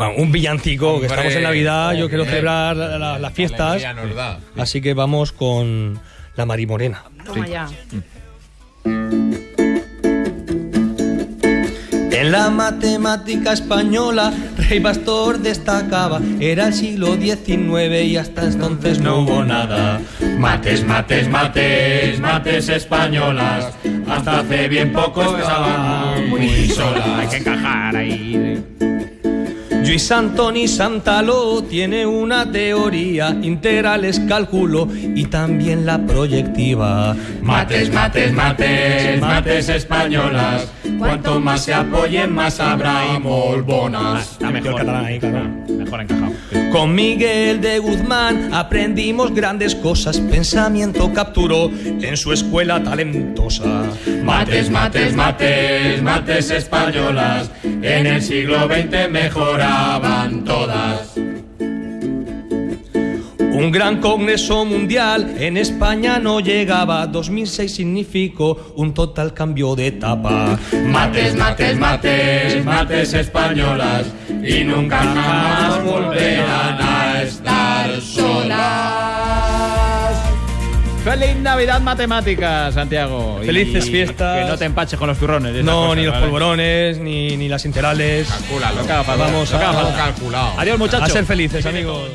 Bueno, un villancico, que estamos en Navidad, yo quiero celebrar la- la- las fiestas. Alegría nos da. Así que vamos con la Marimorena. Toma ya. En la matemática española, Rey Bastor destacaba. Era el siglo XIX y hasta entonces no hubo nada. Mates, mates, mates, mates españolas. Hasta hace bien poco estaban muy solas. Hay que encajar ahí. Luis Antoni Santaló tiene una teoría, integrales cálculo y también la proyectiva. Mates, mates, mates, mates españolas. Cuanto más se apoyen, más habrá molbonas. Está mejor. catalán ahí, claro. Mejor encajado. Con Miguel de Guzmán aprendimos grandes cosas, pensamiento capturó en su escuela talentosa. Mates, mates, mates, mates españolas. En el siglo XX todas. Un gran congreso mundial en España no llegaba, 2006 significó un total cambio de etapa. Mates, mates, mates, mates españolas. Y nunca jamás volverán Feliz Navidad Matemáticas, Santiago. Y- Felices fiestas. Que no te empaches con los turrones. y No, cosas, ni los ¿vale? polvorones, ni, ni las integrales. Calcúlalo. Vamos Lo a- calculado. Adiós, muchachos. A ser felices, amigos.